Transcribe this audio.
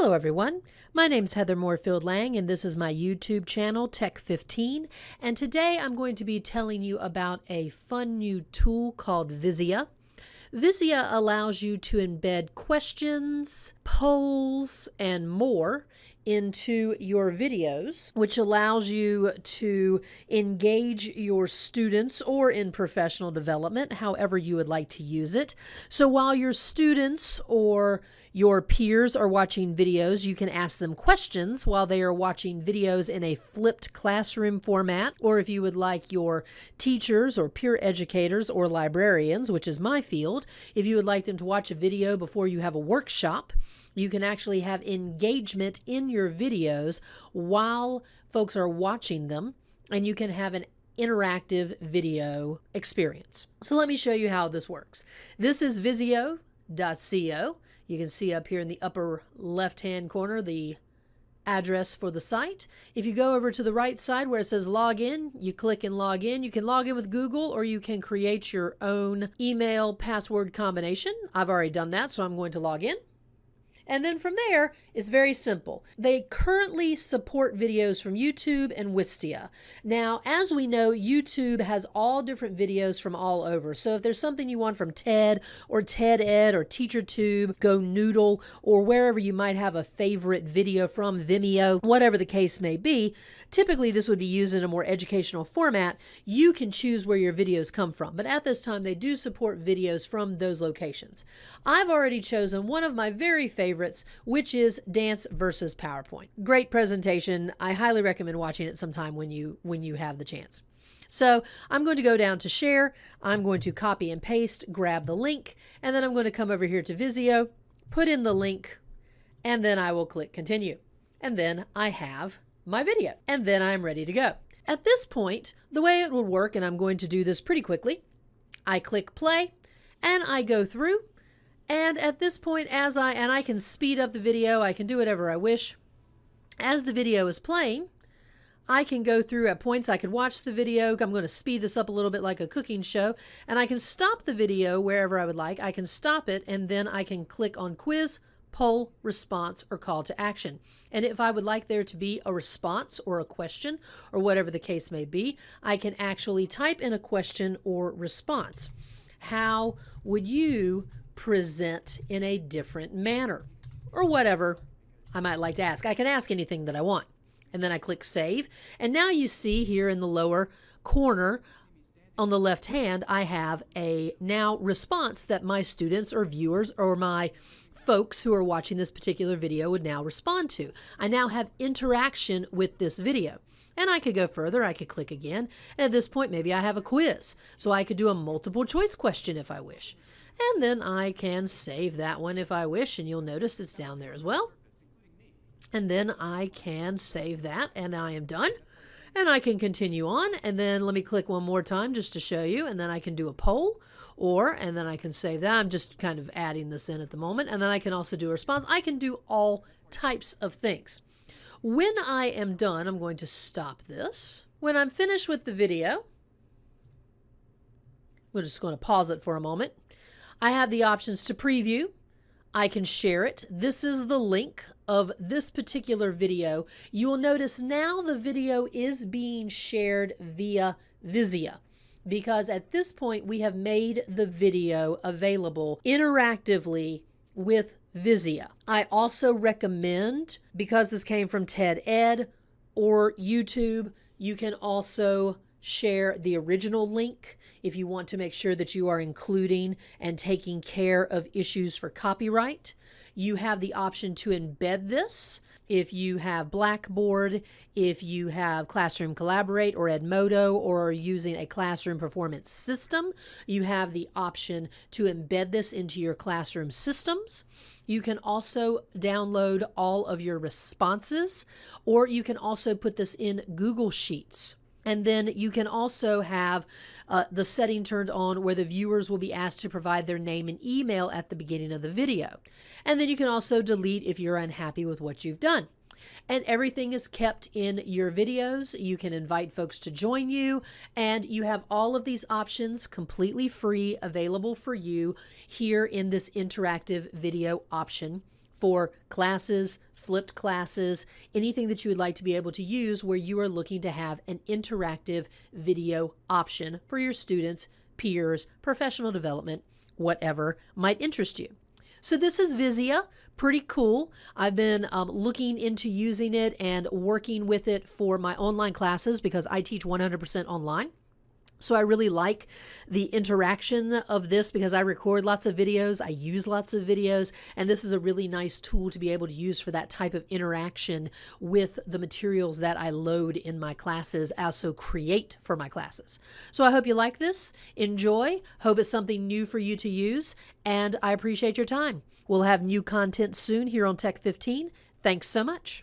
Hello, everyone. My name's Heather Moorefield Lang, and this is my YouTube channel, Tech15. And today I'm going to be telling you about a fun new tool called Vizia. Vizia allows you to embed questions, polls, and more into your videos, which allows you to engage your students or in professional development, however you would like to use it. So while your students or your peers are watching videos, you can ask them questions while they are watching videos in a flipped classroom format. Or if you would like your teachers or peer educators or librarians, which is my field, if you would like them to watch a video before you have a workshop, you can actually have engagement in your videos while folks are watching them, and you can have an interactive video experience. So let me show you how this works. This is Vizia.co. You can see up here in the upper left-hand corner the address for the site. If you go over to the right side where it says log in, you click and log in. You can log in with Google or you can create your own email password combination. I've already done that, so I'm going to log in. And then from there, it's very simple. They currently support videos from YouTube and Wistia. Now, as we know, YouTube has all different videos from all over. So if there's something you want from TED or TED Ed or TeacherTube, GoNoodle, or wherever you might have a favorite video from, Vimeo, whatever the case may be, typically this would be used in a more educational format. You can choose where your videos come from. But at this time, they do support videos from those locations. I've already chosen one of my very favorite favorites, which is Dance versus PowerPoint. Great presentation. I highly recommend watching it sometime when you when you have the chance. So I'm going to go down to share. I'm going to copy and paste, grab the link, and then I'm going to come over here to Vizia, put in the link, and then I will click continue. And then I have my video, and then I'm ready to go. At this point, the way it will work, and I'm going to do this pretty quickly, I click play, and I go through, and at this point, as I, and I can speed up the video, I can do whatever I wish. As the video is playing, I can go through at points, I can watch the video. I'm going to speed this up a little bit like a cooking show. And I can stop the video wherever I would like. I can stop it and then I can click on quiz, poll, response, or call to action. And if I would like there to be a response or a question or whatever the case may be, I can actually type in a question or response. How would you present in a different manner or whatever I might like to ask. I can ask anything that I want. And then I click save. And now you see here in the lower corner on the left hand, I have a now response that my students or viewers or my folks who are watching this particular video would now respond to. I now have interaction with this video. And I could go further. I could click again. And at this point, maybe I have a quiz. So I could do a multiple choice question if I wish. And then I can save that one if I wish, and you'll notice it's down there as well. And then I can save that, and I am done. And I can continue on, and then let me click one more time just to show you, and then I can do a poll, or, and then I can save that. I'm just kind of adding this in at the moment, and then I can also do a response. I can do all types of things. When I am done, I'm going to stop this. When I'm finished with the video, we're just going to pause it for a moment. I have the options to preview. I can share it. This is the link of this particular video. You will notice now the video is being shared via Vizia because at this point we have made the video available interactively with Vizia. I also recommend, because this came from TED Ed or YouTube, you can also share the original link if you want to make sure that you are including and taking care of issues for copyright. You have the option to embed this if you have Blackboard, if you have Classroom Collaborate or Edmodo or are using a classroom performance system, you have the option to embed this into your classroom systems. You can also download all of your responses, or you can also put this in Google Sheets. And then you can also have uh, the setting turned on where the viewers will be asked to provide their name and email at the beginning of the video. And then you can also delete if you're unhappy with what you've done. And everything is kept in your videos. You can invite folks to join you, and you have all of these options completely free available for you here in this interactive video option for classes, flipped classes, anything that you would like to be able to use where you are looking to have an interactive video option for your students, peers, professional development, whatever might interest you. So this is Vizia, pretty cool. I've been um, looking into using it and working with it for my online classes because I teach 100% online. So I really like the interaction of this because I record lots of videos, I use lots of videos, and this is a really nice tool to be able to use for that type of interaction with the materials that I load in my classes, uh, also create for my classes. So I hope you like this, enjoy, hope it's something new for you to use, and I appreciate your time. We'll have new content soon here on Tech 15. Thanks so much.